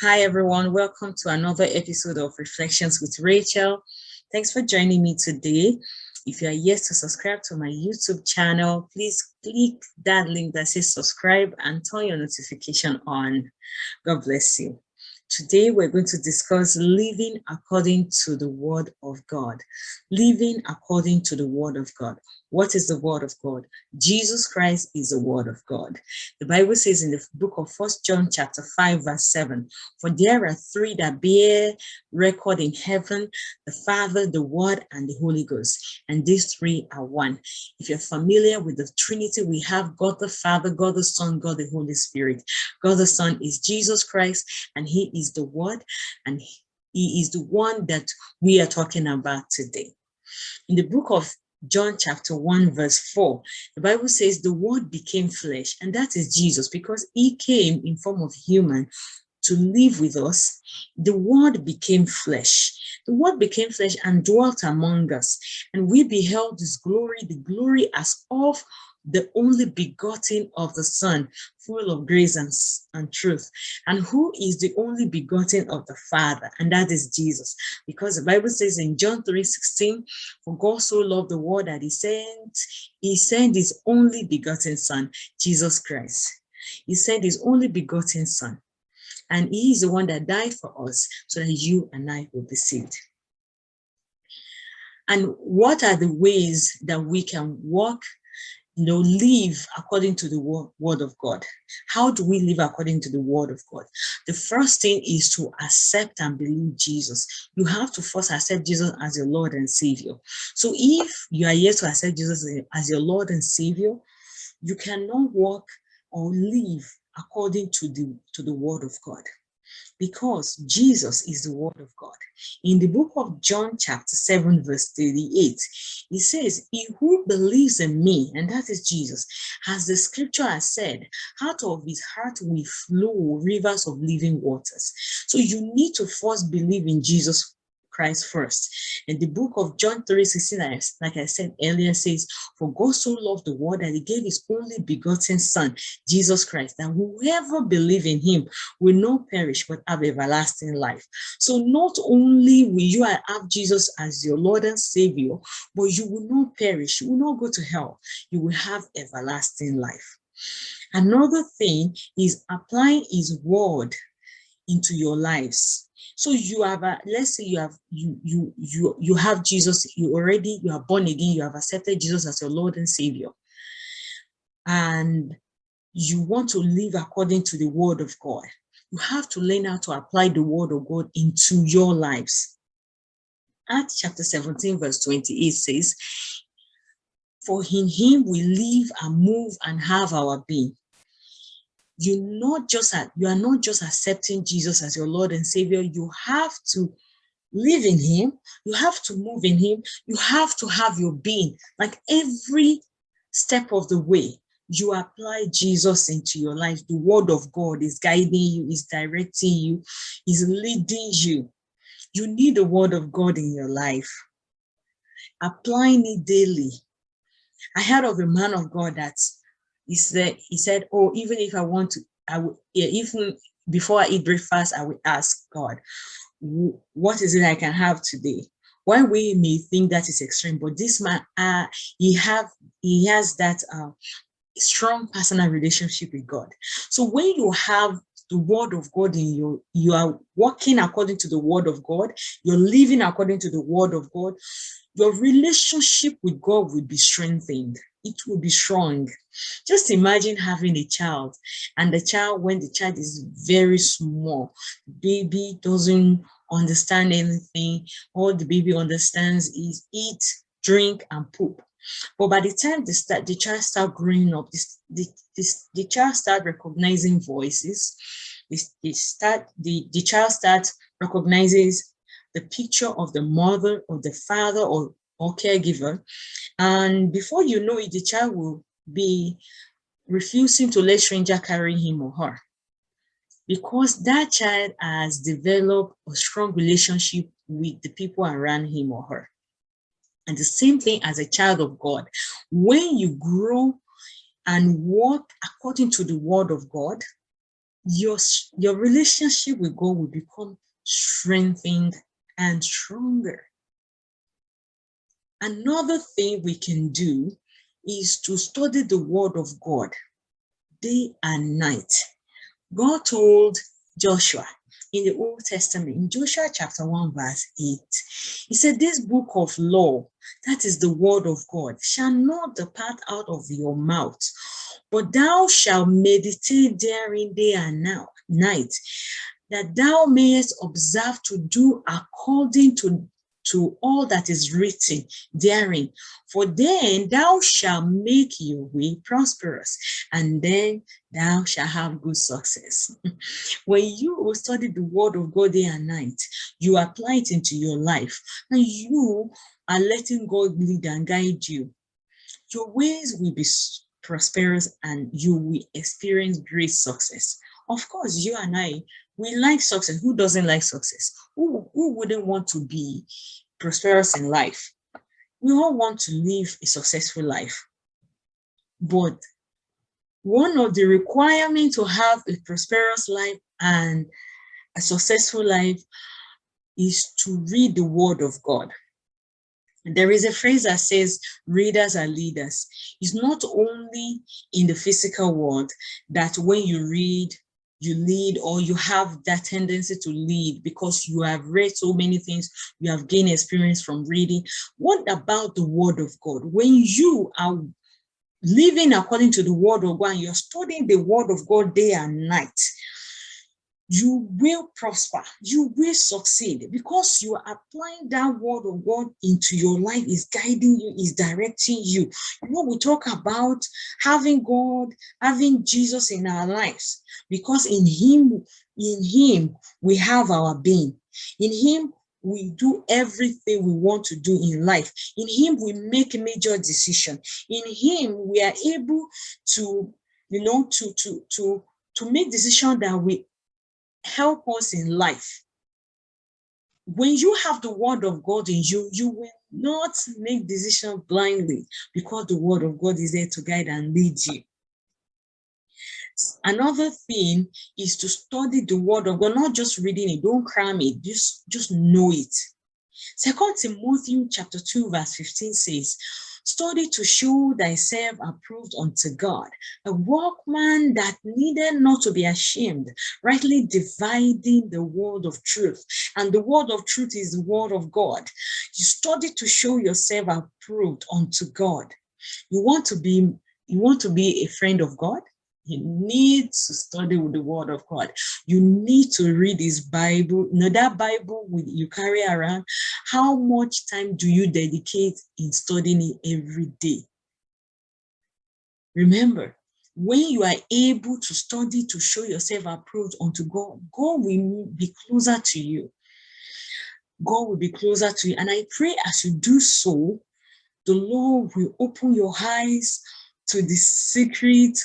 Hi, everyone. Welcome to another episode of Reflections with Rachel. Thanks for joining me today. If you are yet to subscribe to my YouTube channel, please click that link that says subscribe and turn your notification on. God bless you. Today, we're going to discuss living according to the word of God. Living according to the word of God. What is the word of God? Jesus Christ is the word of God. The Bible says in the book of First John chapter 5 verse 7, For there are three that bear record in heaven, the Father, the Word, and the Holy Ghost. And these three are one. If you're familiar with the Trinity, we have God the Father, God the Son, God the Holy Spirit. God the Son is Jesus Christ, and he is the Word, and he is the one that we are talking about today. In the book of John chapter 1 verse 4, the Bible says the word became flesh and that is Jesus because he came in form of human to live with us. The word became flesh. The word became flesh and dwelt among us and we beheld his glory, the glory as of the only begotten of the Son, full of grace and, and truth. And who is the only begotten of the Father? And that is Jesus. Because the Bible says in John 3 16, for God so loved the world that he sent, he sent his only begotten Son, Jesus Christ. He sent his only begotten Son. And he is the one that died for us so that you and I will be saved. And what are the ways that we can walk you know, live according to the word of God. How do we live according to the word of God? The first thing is to accept and believe Jesus. You have to first accept Jesus as your Lord and Savior. So if you are yet to accept Jesus as your Lord and Savior, you cannot walk or live according to the to the word of God because Jesus is the word of God. In the book of John chapter 7 verse 38, he says, he who believes in me, and that is Jesus, as the scripture has said, out of his heart will flow rivers of living waters. So you need to first believe in Jesus Christ first. And the book of John 3 16, like I said earlier, says, For God so loved the world that he gave his only begotten Son, Jesus Christ, that whoever believe in him will not perish but have everlasting life. So not only will you have Jesus as your Lord and Savior, but you will not perish, you will not go to hell, you will have everlasting life. Another thing is applying his word into your lives so you have a let's say you have you you you you have jesus you already you are born again you have accepted jesus as your lord and savior. And you want to live according to the word of god. You have to learn how to apply the word of god into your lives. Acts chapter 17 verse 28 says for in him we live and move and have our being you not just you are not just accepting Jesus as your Lord and Savior. You have to live in him. You have to move in him. You have to have your being like every step of the way you apply Jesus into your life. The word of God is guiding you, is directing you, is leading you. You need the word of God in your life. Applying it daily. I heard of a man of God that's he said, he said, oh, even if I want to, I would, even before I eat breakfast, I will ask God, what is it I can have today? Why we may think that is extreme, but this man, uh, he have, he has that uh, strong personal relationship with God. So when you have the word of God in you, you are walking according to the word of God, you're living according to the word of God, your relationship with God will be strengthened it will be strong. Just imagine having a child and the child, when the child is very small, baby doesn't understand anything. All the baby understands is eat, drink, and poop. But by the time the, start, the child start growing up, this, the, the child start recognizing voices. They, start, the, the child starts recognizes the picture of the mother or the father or or caregiver. And before you know it, the child will be refusing to let stranger carry him or her because that child has developed a strong relationship with the people around him or her. And the same thing as a child of God, when you grow and walk according to the word of God, your, your relationship with God will become strengthened and stronger. Another thing we can do is to study the word of God day and night. God told Joshua in the Old Testament, in Joshua chapter 1, verse 8, he said, This book of law, that is the word of God, shall not depart out of your mouth, but thou shalt meditate therein day and now, night, that thou mayest observe to do according to to all that is written therein. For then thou shalt make your way prosperous, and then thou shalt have good success. when you study the word of God day and night, you apply it into your life, and you are letting God lead and guide you. Your ways will be prosperous and you will experience great success. Of course, you and I, we like success. Who doesn't like success? Who, who wouldn't want to be prosperous in life? We all want to live a successful life. But one of the requirements to have a prosperous life and a successful life is to read the word of God. There is a phrase that says readers are leaders. It's not only in the physical world that when you read, you lead or you have that tendency to lead because you have read so many things, you have gained experience from reading. What about the word of God? When you are living according to the word of God, and you're studying the word of God day and night, you will prosper, you will succeed because you are applying that word of God into your life, is guiding you, is directing you. You know, we talk about having God, having Jesus in our lives because in him, in him, we have our being. In him, we do everything we want to do in life. In him, we make major decision. In him, we are able to, you know, to, to, to, to make decision that we help us in life. When you have the word of God in you, you will not make decisions blindly because the word of God is there to guide and lead you. Another thing is to study the word of God, not just reading it, don't cram it, just, just know it. Second Timothy chapter 2, verse 15 says, Study to show thyself approved unto God, a workman that needed not to be ashamed, rightly dividing the word of truth. And the word of truth is the word of God. You study to show yourself approved unto God. You want to be you want to be a friend of God? You need to study with the word of God. You need to read his Bible. Know, that Bible you carry around, how much time do you dedicate in studying it every day? Remember, when you are able to study to show yourself approved unto God, God will be closer to you. God will be closer to you. And I pray as you do so, the Lord will open your eyes to the secret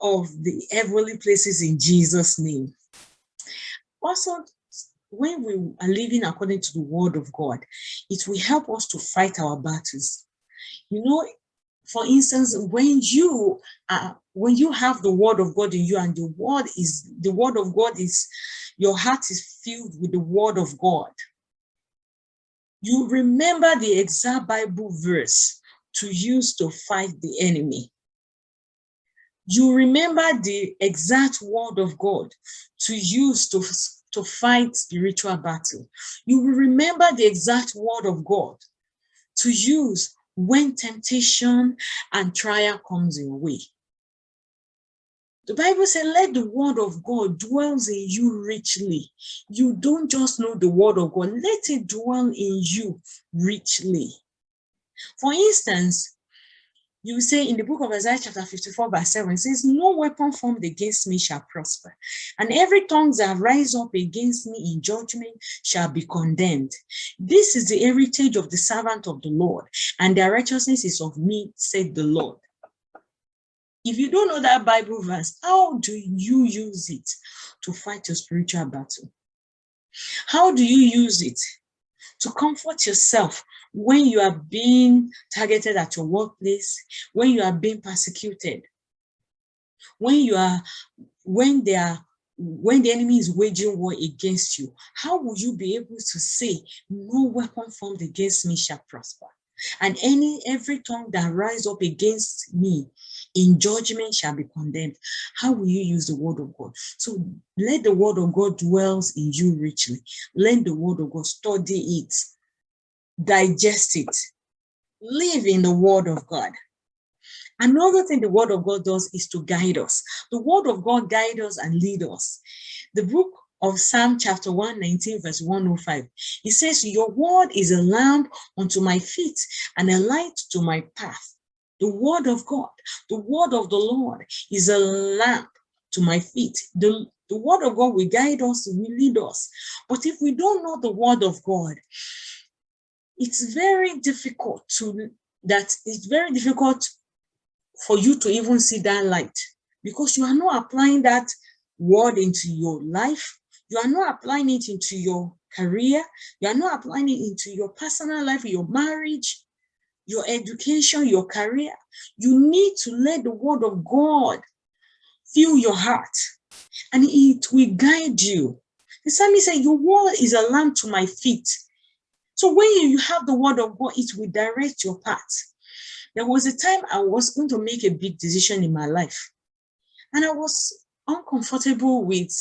of the heavenly places in Jesus' name. Also, when we are living according to the word of God, it will help us to fight our battles. You know, for instance, when you are, when you have the word of God in you and the word is, the word of God is, your heart is filled with the word of God. You remember the exact Bible verse to use to fight the enemy you remember the exact word of God to use to, to fight spiritual battle. You will remember the exact word of God to use when temptation and trial comes your way. The Bible says, let the word of God dwells in you richly. You don't just know the word of God, let it dwell in you richly. For instance, you say in the book of Isaiah chapter 54 verse 7, it says, no weapon formed against me shall prosper, and every tongue that rise up against me in judgment shall be condemned. This is the heritage of the servant of the Lord, and their righteousness is of me, said the Lord. If you don't know that Bible verse, how do you use it to fight your spiritual battle? How do you use it to comfort yourself when you are being targeted at your workplace, when you are being persecuted, when you are, when they are when the enemy is waging war against you, how will you be able to say, no weapon formed against me shall prosper? And any every tongue that rise up against me in judgment shall be condemned. How will you use the word of God? So let the word of God dwells in you richly. Learn the word of God, study it, digest it, live in the word of God. Another thing the word of God does is to guide us. The word of God guide us and lead us. The book of Psalm chapter 119 verse 105. It says, your word is a lamp unto my feet and a light to my path. The word of God, the word of the Lord is a lamp to my feet. The, the word of God will guide us, will lead us. But if we don't know the word of God, it's very difficult to, that it's very difficult for you to even see that light because you are not applying that word into your life. You are not applying it into your career. You are not applying it into your personal life, your marriage, your education, your career. You need to let the word of God fill your heart and it will guide you. The psalmist said, your word is a lamp to my feet. So when you have the word of God, it will direct your path. There was a time I was going to make a big decision in my life. And I was uncomfortable with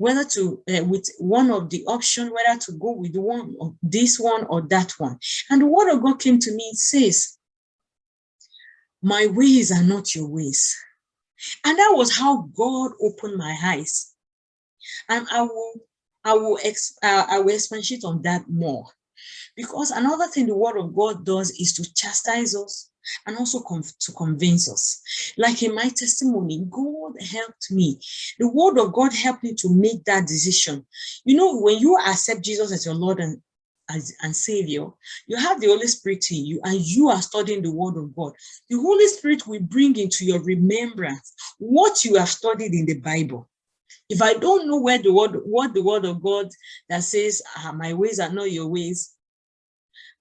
whether to, uh, with one of the option, whether to go with one of this one or that one. And the word of God came to me, it says, my ways are not your ways. And that was how God opened my eyes. And I will, I will, ex, uh, I will expatiate on that more. Because another thing the word of God does is to chastise us and also to convince us. Like in my testimony, God helped me. The word of God helped me to make that decision. You know, when you accept Jesus as your Lord and as, and Savior, you have the Holy Spirit in you and you are studying the Word of God. The Holy Spirit will bring into your remembrance what you have studied in the Bible. If I don't know where the word, what the Word of God that says, ah, my ways are not your ways,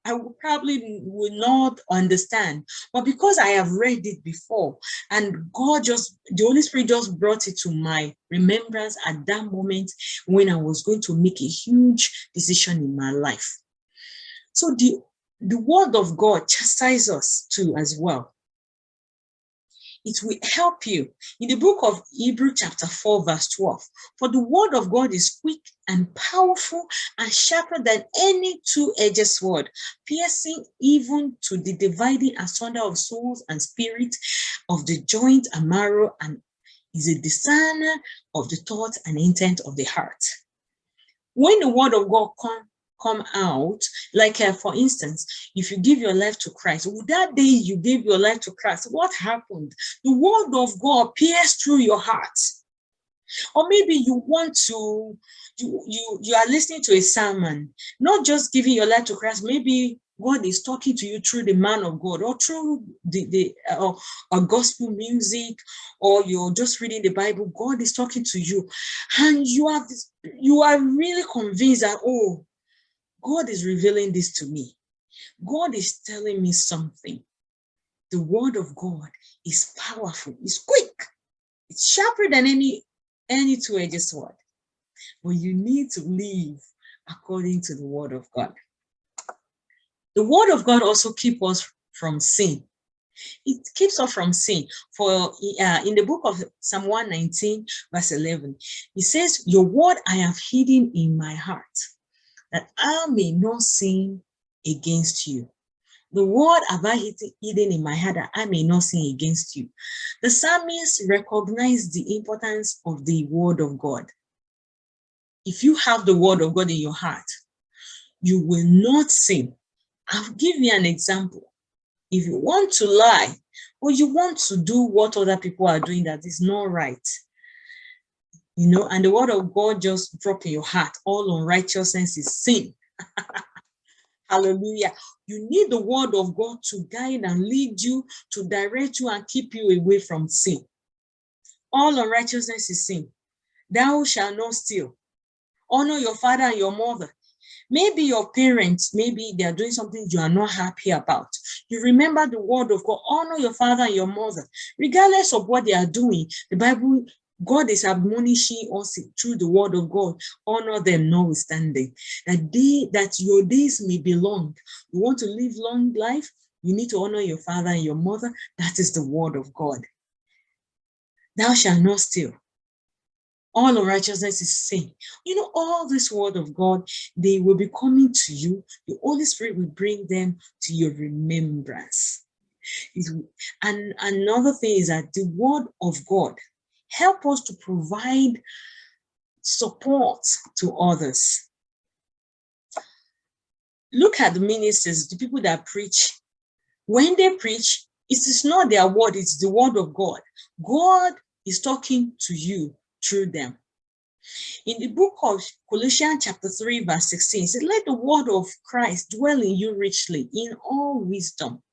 I probably will not understand. But because I have read it before and God just, the Holy Spirit just brought it to my remembrance at that moment when I was going to make a huge decision in my life. So the, the word of God chastises us too as well it will help you. In the book of Hebrew chapter 4 verse 12, for the word of God is quick and powerful and sharper than any two-edged sword, piercing even to the dividing asunder of souls and spirit, of the joint and marrow, and is a discerner of the thoughts and intent of the heart. When the word of God comes come out like uh, for instance if you give your life to christ that day you gave your life to christ what happened the word of god pierced through your heart or maybe you want to you you you are listening to a sermon not just giving your life to christ maybe God is talking to you through the man of God or through the, the uh, or gospel music or you're just reading the Bible. God is talking to you and you this, you are really convinced that, oh, God is revealing this to me. God is telling me something. The word of God is powerful, it's quick, it's sharper than any, any two-edged sword. But you need to live according to the word of God. The word of God also keeps us from sin. It keeps us from sin. For uh, in the book of Psalm 119, verse 11, it says, Your word I have hidden in my heart that I may not sin against you. The word have I hidden in my heart that I may not sin against you. The psalmist recognized the importance of the word of God. If you have the word of God in your heart, you will not sin. I'll give you an example. If you want to lie, or you want to do what other people are doing that is not right, you know, and the word of God just drop in your heart. All unrighteousness is sin. Hallelujah. You need the word of God to guide and lead you, to direct you and keep you away from sin. All unrighteousness is sin. Thou shalt not steal. Honor your father and your mother. Maybe your parents, maybe they are doing something you are not happy about. You remember the word of God, honor your father and your mother. Regardless of what they are doing, the Bible God is admonishing us through the word of God, honor them notwithstanding, that they that your days may be long. You want to live long life, you need to honor your father and your mother. That is the word of God. Thou shalt not steal. All unrighteousness is sin. You know, all this word of God, they will be coming to you. The Holy Spirit will bring them to your remembrance. And another thing is that the word of God help us to provide support to others. Look at the ministers, the people that preach. When they preach, it is not their word, it's the word of God. God is talking to you through them. In the book of Colossians chapter 3 verse 16, it says, let the word of Christ dwell in you richly in all wisdom,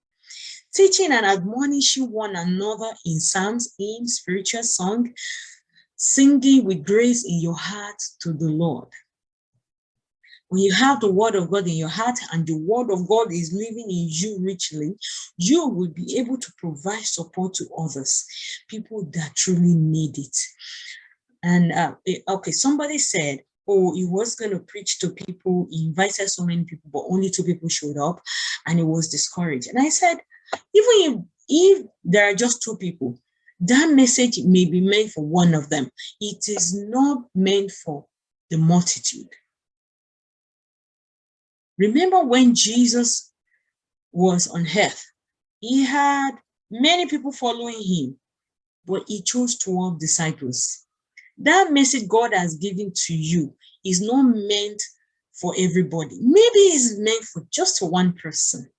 teaching and admonishing one another in psalms, hymns, spiritual song, singing with grace in your heart to the Lord. When you have the word of God in your heart and the word of God is living in you richly, you will be able to provide support to others, people that truly need it. And uh, okay, somebody said, oh, he was going to preach to people, he invited so many people, but only two people showed up and he was discouraged. And I said, even if, if there are just two people, that message may be meant for one of them. It is not meant for the multitude. Remember when Jesus was on earth, he had many people following him, but he chose 12 disciples. That message God has given to you is not meant for everybody. Maybe it's meant for just one person.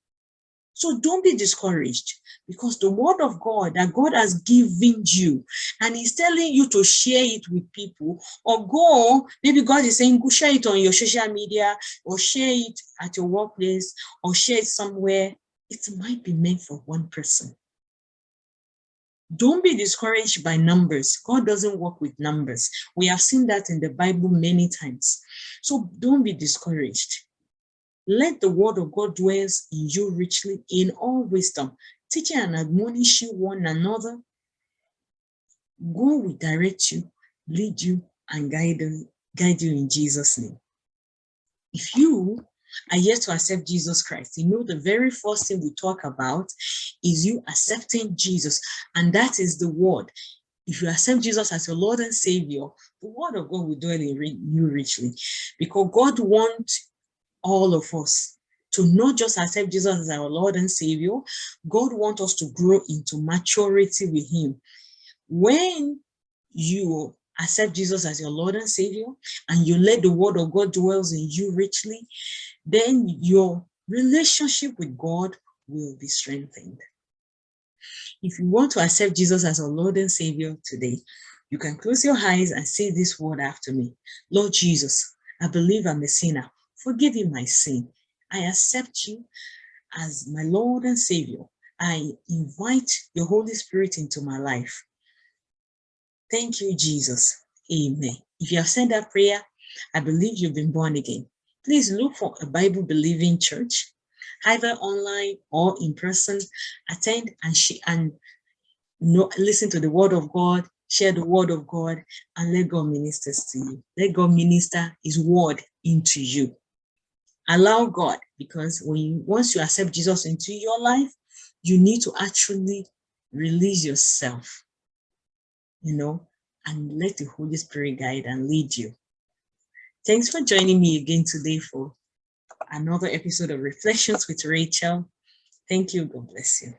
So don't be discouraged because the word of God that God has given you and he's telling you to share it with people or go, maybe God is saying, go share it on your social media or share it at your workplace or share it somewhere. It might be meant for one person. Don't be discouraged by numbers. God doesn't work with numbers. We have seen that in the Bible many times. So don't be discouraged. Let the word of God dwells in you richly in all wisdom, teaching and admonishing one another. God will direct you, lead you, and guide guide you in Jesus' name. If you are yet to accept Jesus Christ, you know the very first thing we talk about is you accepting Jesus, and that is the word. If you accept Jesus as your Lord and Savior, the word of God will dwell in you richly because God wants all of us to not just accept Jesus as our Lord and Savior, God wants us to grow into maturity with him. When you accept Jesus as your Lord and Savior, and you let the word of God dwells in you richly, then your relationship with God will be strengthened. If you want to accept Jesus as our Lord and Savior today, you can close your eyes and say this word after me. Lord Jesus, I believe I'm a sinner. Forgive me my sin. I accept you as my Lord and Savior. I invite your Holy Spirit into my life. Thank you, Jesus. Amen. If you have said that prayer, I believe you've been born again. Please look for a Bible-believing church, either online or in person. Attend and, and know, listen to the word of God, share the word of God, and let God minister to you. Let God minister his word into you allow God because when once you accept Jesus into your life, you need to actually release yourself, you know, and let the Holy Spirit guide and lead you. Thanks for joining me again today for another episode of Reflections with Rachel. Thank you. God bless you.